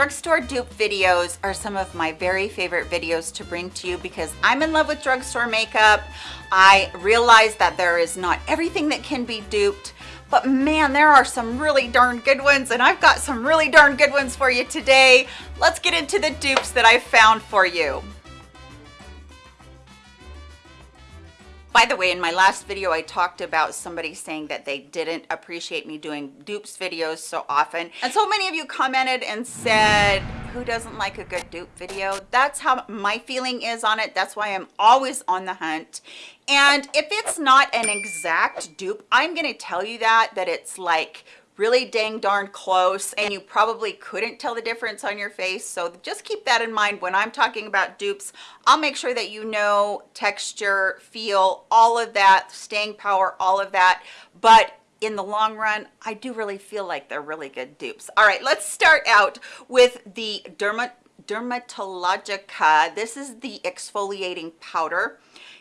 Drugstore dupe videos are some of my very favorite videos to bring to you because I'm in love with drugstore makeup. I realize that there is not everything that can be duped, but man, there are some really darn good ones and I've got some really darn good ones for you today. Let's get into the dupes that I've found for you. By the way, in my last video, I talked about somebody saying that they didn't appreciate me doing dupes videos so often. And so many of you commented and said, who doesn't like a good dupe video? That's how my feeling is on it. That's why I'm always on the hunt. And if it's not an exact dupe, I'm gonna tell you that, that it's like really dang darn close and you probably couldn't tell the difference on your face. So just keep that in mind when i'm talking about dupes. I'll make sure that you know texture feel all of that staying power all of that. But in the long run i do really feel like they're really good dupes. All right let's start out with the derma dermatologica this is the exfoliating powder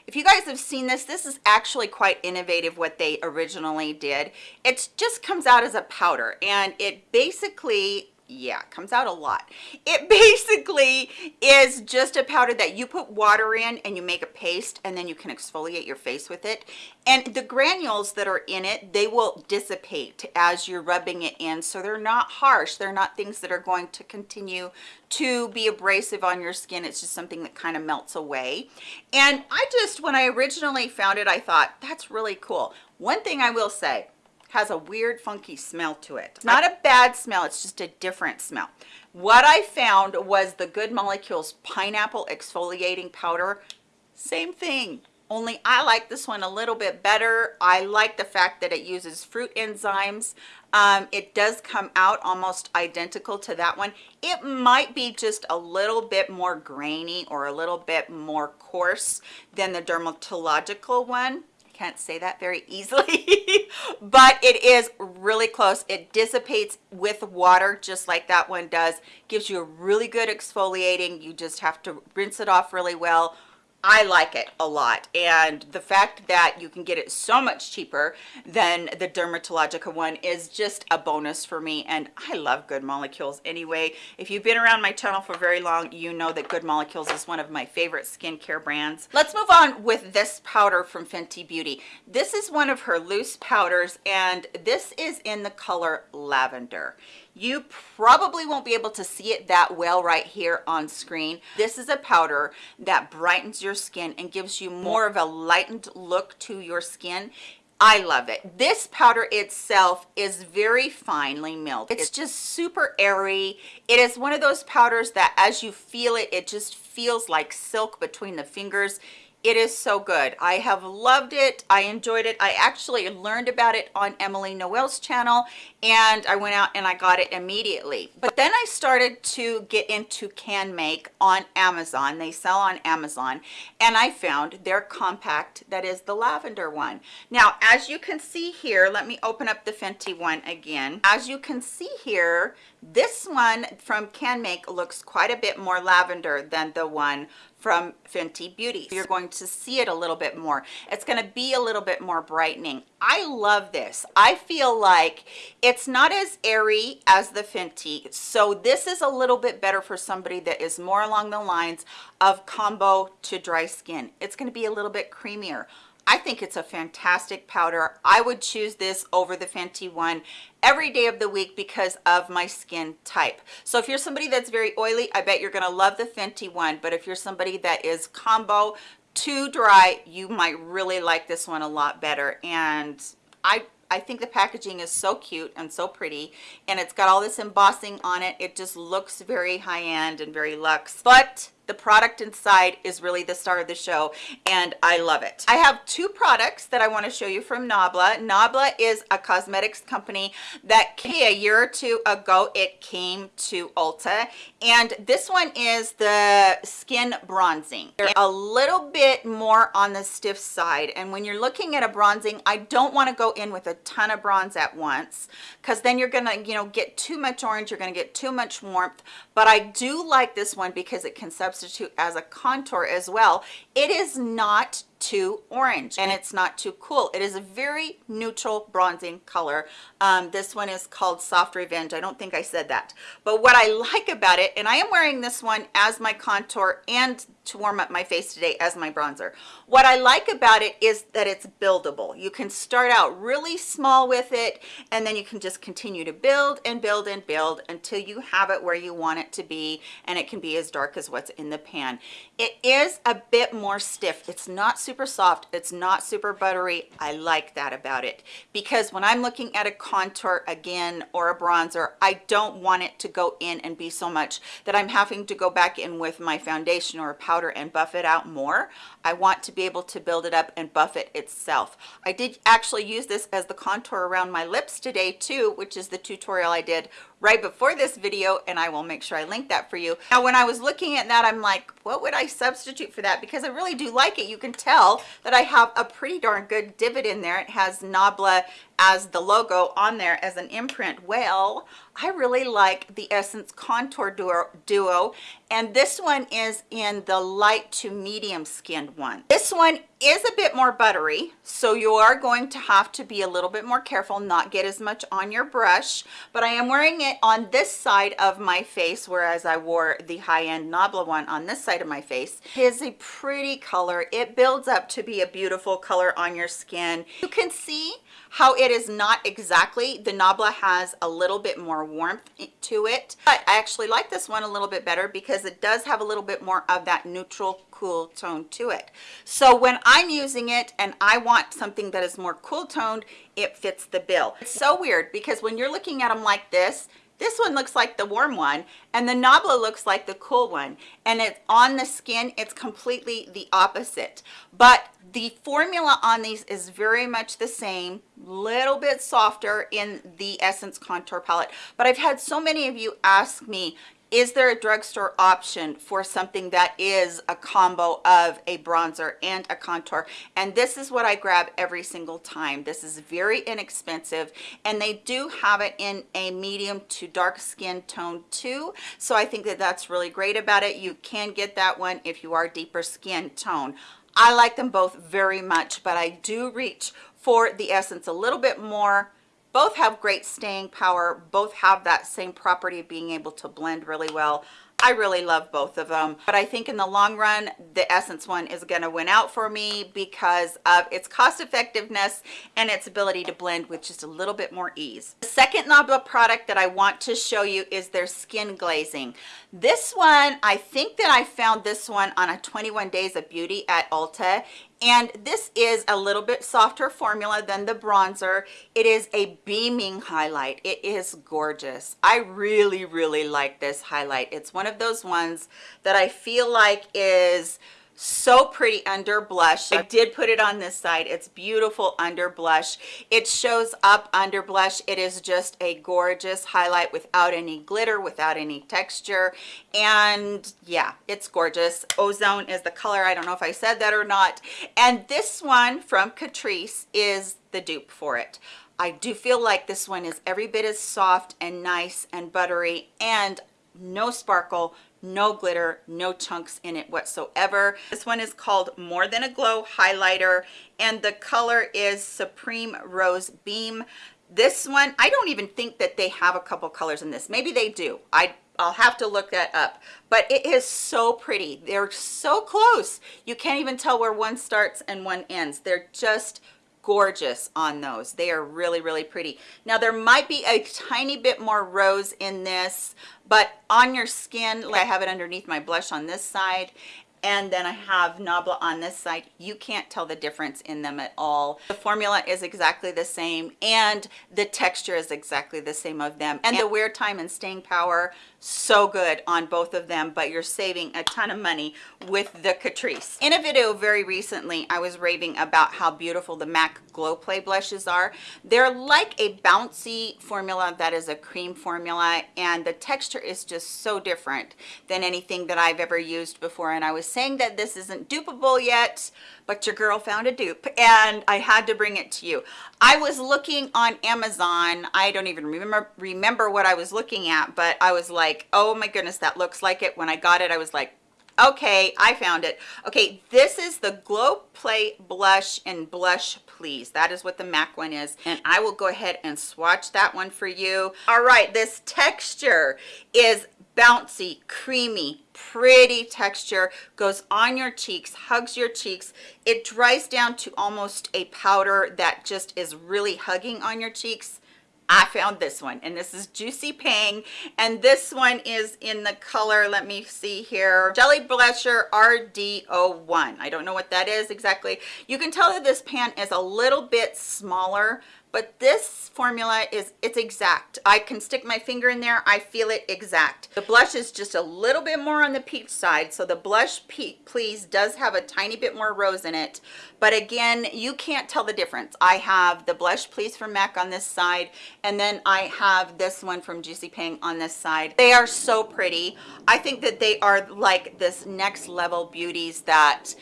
if you guys have seen this, this is actually quite innovative what they originally did. It just comes out as a powder and it basically yeah comes out a lot. It basically is just a powder that you put water in and you make a paste and then you can exfoliate your face with it. And the granules that are in it they will dissipate as you're rubbing it in. So they're not harsh. They're not things that are going to continue to be abrasive on your skin. It's just something that kind of melts away. And i just when i originally found it i thought that's really cool. One thing i will say has a weird funky smell to it it's not a bad smell it's just a different smell what i found was the good molecules pineapple exfoliating powder same thing only I like this one a little bit better. I like the fact that it uses fruit enzymes. Um, it does come out almost identical to that one. It might be just a little bit more grainy or a little bit more coarse than the dermatological one I can't say that very easily but it is really close. It dissipates with water just like that one does. Gives you a really good exfoliating. You just have to rinse it off really well I like it a lot and the fact that you can get it so much cheaper than the Dermatologica one is just a bonus for me and I love Good Molecules anyway. If you've been around my channel for very long, you know that Good Molecules is one of my favorite skincare brands. Let's move on with this powder from Fenty Beauty. This is one of her loose powders and this is in the color Lavender you probably won't be able to see it that well right here on screen this is a powder that brightens your skin and gives you more of a lightened look to your skin I love it. This powder itself is very finely milled. It's just super airy. It is one of those powders that as you feel it, it just feels like silk between the fingers it is so good. I have loved it. I enjoyed it. I actually learned about it on emily noel's channel and i went out and i got it immediately. But then i started to get into CanMake on amazon. They sell on amazon and i found their compact that is the lavender one. Now as you can see here let me open up the fenty one again. As you can see here this one from CanMake looks quite a bit more lavender than the one from Fenty Beauty. You're going to see it a little bit more. It's going to be a little bit more brightening. I love this. I feel like it's not as airy as the Fenty. So this is a little bit better for somebody that is more along the lines of combo to dry skin. It's going to be a little bit creamier. I think it's a fantastic powder. I would choose this over the Fenty one every day of the week because of my skin type. So if you're somebody that's very oily, I bet you're gonna love the Fenty one. But if you're somebody that is combo too dry, you might really like this one a lot better. And I I think the packaging is so cute and so pretty and it's got all this embossing on it. It just looks very high-end and very luxe. But the product inside is really the star of the show and I love it. I have two products that I want to show you from Nabla. Nabla is a cosmetics company that a year or two ago. It came to Ulta and this one is the skin bronzing. They're a little bit more on the stiff side and when you're looking at a bronzing, I don't want to go in with a ton of bronze at once because then you're gonna you know get too much orange, you're gonna get too much warmth but I do like this one because it can substitute substitute as a contour as well it is not too orange and it's not too cool. It is a very neutral bronzing color. Um, this one is called soft revenge. I don't think i said that. But what i like about it and i am wearing this one as my contour and to warm up my face today as my bronzer. What i like about it is that it's buildable. You can start out really small with it and then you can just continue to build and build and build until you have it where you want it to be and it can be as dark as what's in the pan. It is a bit more stiff. It's not super soft. It's not super buttery. I like that about it. Because when i'm looking at a contour again or a bronzer i don't want it to go in and be so much that i'm having to go back in with my foundation or a powder and buff it out more. I want to be able to build it up and buff it itself. I did actually use this as the contour around my lips today too, which is the tutorial I did right before this video and I will make sure I link that for you. Now when I was looking at that I'm like what would I substitute for that because I really do like it. You can tell that I have a pretty darn good divot in there. It has Nabla as the logo on there as an imprint. Well I really like the Essence Contour Duo, Duo and this one is in the light to medium skinned one. This one is a bit more buttery so you are going to have to be a little bit more careful not get as much on your brush but i am wearing it on this side of my face whereas i wore the high-end nabla one on this side of my face. It is a pretty color. It builds up to be a beautiful color on your skin. You can see how it is not exactly. The nabla has a little bit more warmth to it. But i actually like this one a little bit better because it does have a little bit more of that neutral cool tone to it. So when i'm using it and i want something that is more cool toned it fits the bill. It's so weird because when you're looking at them like this this one looks like the warm one and the Nabla looks like the cool one. And it's on the skin it's completely the opposite. But the formula on these is very much the same little bit softer in the essence contour palette. But i've had so many of you ask me is there a drugstore option for something that is a combo of a bronzer and a contour? And this is what i grab every single time. This is very inexpensive and they do have it in a medium to dark skin tone too. So i think that that's really great about it. You can get that one if you are deeper skin tone i like them both very much but i do reach for the essence a little bit more. Both have great staying power. Both have that same property of being able to blend really well I really love both of them, but I think in the long run, the Essence one is going to win out for me because of its cost effectiveness and its ability to blend with just a little bit more ease. The second Nabla product that I want to show you is their skin glazing. This one, I think that I found this one on a 21 Days of Beauty at Ulta and this is a little bit softer formula than the bronzer. It is a beaming highlight. It is gorgeous. I really really like this highlight. It's one of those ones that i feel like is so pretty under blush. I did put it on this side. It's beautiful under blush. It shows up under blush. It is just a gorgeous highlight without any glitter without any texture. And yeah it's gorgeous. Ozone is the color. I don't know if i said that or not. And this one from catrice is the dupe for it. I do feel like this one is every bit as soft and nice and buttery and no sparkle no glitter no chunks in it whatsoever this one is called more than a glow highlighter and the color is supreme rose beam this one i don't even think that they have a couple colors in this maybe they do i I'll have to look that up, but it is so pretty. They're so close. You can't even tell where one starts and one ends. They're just gorgeous on those. They are really really pretty. Now there might be a tiny bit more rose in this but on your skin like i have it underneath my blush on this side and then I have Nabla on this side. You can't tell the difference in them at all. The formula is exactly the same and the texture is exactly the same of them. And the wear time and staying power so good on both of them but you're saving a ton of money with the catrice in a video very recently i was raving about how beautiful the mac glow play blushes are they're like a bouncy formula that is a cream formula and the texture is just so different than anything that i've ever used before and i was saying that this isn't dupable yet but your girl found a dupe and I had to bring it to you. I was looking on Amazon. I don't even remember remember what I was looking at, but I was like, oh my goodness, that looks like it. When I got it, I was like, Okay, I found it. Okay, this is the Glow Play Blush and Blush Please. That is what the MAC one is. And I will go ahead and swatch that one for you. All right, this texture is bouncy, creamy, pretty texture, goes on your cheeks, hugs your cheeks. It dries down to almost a powder that just is really hugging on your cheeks. I found this one and this is Juicy Pang and this one is in the color, let me see here, Jelly Blusher RD01. I don't know what that is exactly. You can tell that this pan is a little bit smaller but this formula is it's exact. I can stick my finger in there i feel it exact. The blush is just a little bit more on the peach side so the blush please does have a tiny bit more rose in it. But again you can't tell the difference. I have the blush please from mac on this side and then i have this one from juicy pang on this side. They are so pretty. I think that they are like this next level beauties that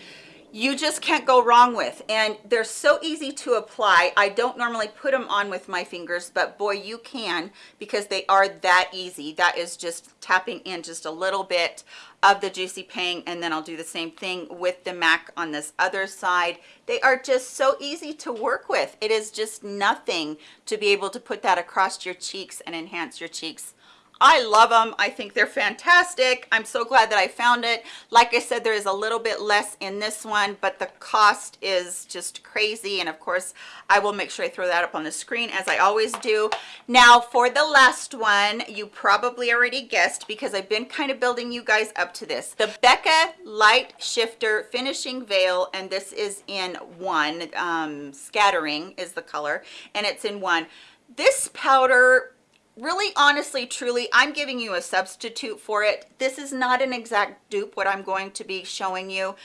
you just can't go wrong with. And they're so easy to apply. I don't normally put them on with my fingers but boy you can because they are that easy. That is just tapping in just a little bit of the juicy pang and then i'll do the same thing with the mac on this other side. They are just so easy to work with. It is just nothing to be able to put that across your cheeks and enhance your cheeks I love them. I think they're fantastic. I'm so glad that I found it. Like I said, there is a little bit less in this one, but the cost is just crazy. And of course, I will make sure I throw that up on the screen as I always do. Now for the last one, you probably already guessed because I've been kind of building you guys up to this. The Becca Light Shifter Finishing Veil, and this is in one, um, Scattering is the color, and it's in one. This powder really honestly truly i'm giving you a substitute for it. This is not an exact dupe what i'm going to be showing you.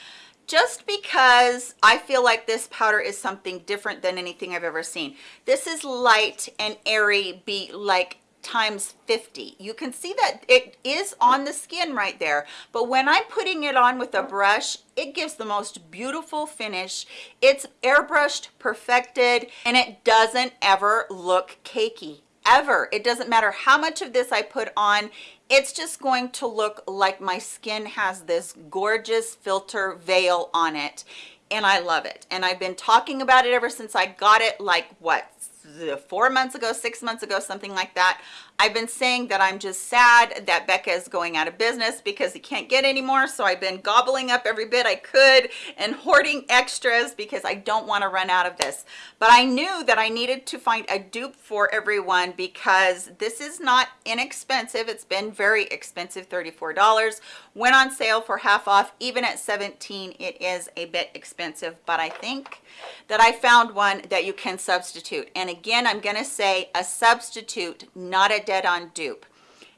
Just because i feel like this powder is something different than anything i've ever seen. This is light and airy be like times 50 you can see that it is on the skin right there but when i'm putting it on with a brush it gives the most beautiful finish. It's airbrushed perfected and it doesn't ever look cakey ever. It doesn't matter how much of this i put on it's just going to look like my skin has this gorgeous filter veil on it and i love it. And i've been talking about it ever since i got it like what Uh, four months ago six months ago something like that I've been saying that I'm just sad that Becca is going out of business because he can't get any more. So I've been gobbling up every bit I could and hoarding extras because I don't want to run out of this. But I knew that I needed to find a dupe for everyone because this is not inexpensive. It's been very expensive, $34. Went on sale for half off. Even at 17, it is a bit expensive. But I think that I found one that you can substitute. And again, I'm going to say a substitute, not a dead-on dupe.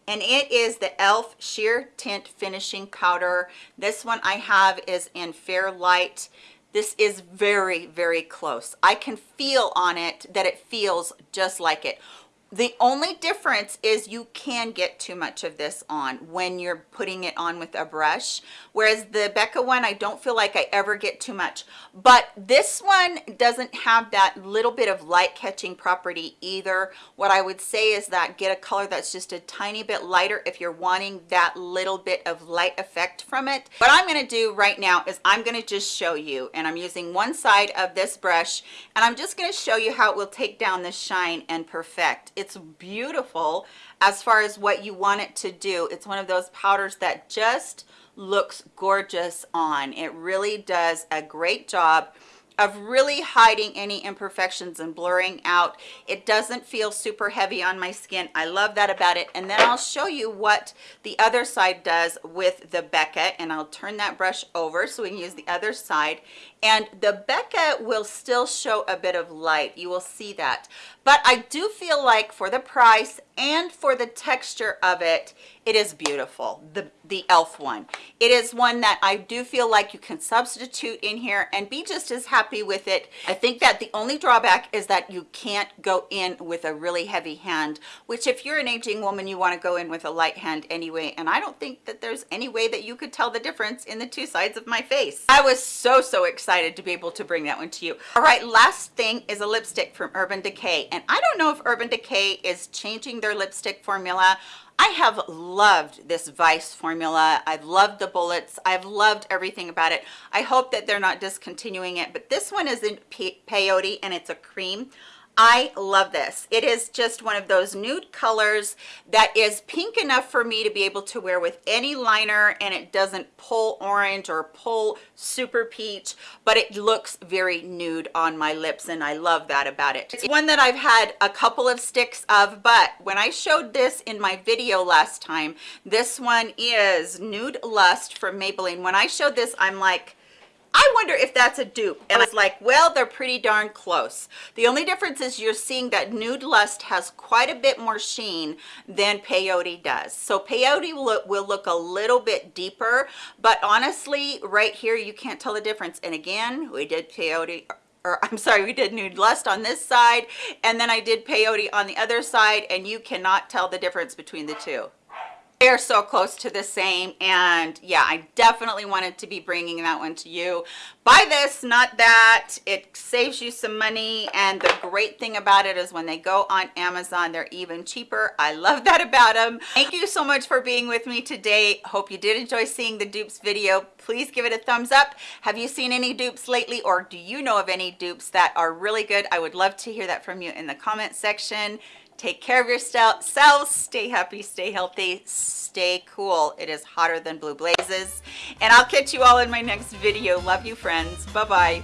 And it is the elf sheer tint finishing powder. This one i have is in fair light. This is very very close. I can feel on it that it feels just like it the only difference is you can get too much of this on when you're putting it on with a brush. Whereas the becca one i don't feel like i ever get too much. But this one doesn't have that little bit of light catching property either. What i would say is that get a color that's just a tiny bit lighter if you're wanting that little bit of light effect from it. What i'm to do right now is i'm to just show you and i'm using one side of this brush and i'm just to show you how it will take down the shine and perfect beautiful as far as what you want it to do. It's one of those powders that just looks gorgeous on. It really does a great job of really hiding any imperfections and blurring out. It doesn't feel super heavy on my skin. I love that about it. And then i'll show you what the other side does with the becca and i'll turn that brush over so we can use the other side and the becca will still show a bit of light. You will see that. But i do feel like for the price and for the texture of it it is beautiful the the elf one. It is one that i do feel like you can substitute in here and be just as happy with it. I think that the only drawback is that you can't go in with a really heavy hand which if you're an aging woman you want to go in with a light hand anyway. And i don't think that there's any way that you could tell the difference in the two sides of my face. I was so so excited excited to be able to bring that one to you. All right, last thing is a lipstick from Urban Decay. And I don't know if Urban Decay is changing their lipstick formula. I have loved this Vice formula. I've loved the bullets. I've loved everything about it. I hope that they're not discontinuing it, but this one is in peyote and it's a cream. I love this. It is just one of those nude colors that is pink enough for me to be able to wear with any liner and it doesn't pull orange or pull super peach, but it looks very nude on my lips and I love that about it. It's one that I've had a couple of sticks of, but when I showed this in my video last time, this one is Nude Lust from Maybelline. When I showed this, I'm like, I wonder if that's a dupe. And it's like, well, they're pretty darn close. The only difference is you're seeing that Nude Lust has quite a bit more sheen than Peyote does. So Peyote will look, will look a little bit deeper, but honestly, right here, you can't tell the difference. And again, we did Peyote or I'm sorry, we did Nude Lust on this side, and then I did Peyote on the other side, and you cannot tell the difference between the two they are so close to the same and yeah i definitely wanted to be bringing that one to you. Buy this not that. It saves you some money and the great thing about it is when they go on amazon they're even cheaper. I love that about them thank you so much for being with me today. Hope you did enjoy seeing the dupes video. Please give it a thumbs up. Have you seen any dupes lately or do you know of any dupes that are really good? I would love to hear that from you in the comment section Take care of yourselves. Stay happy, stay healthy, stay cool. It is hotter than blue blazes. And I'll catch you all in my next video. Love you, friends. Bye-bye.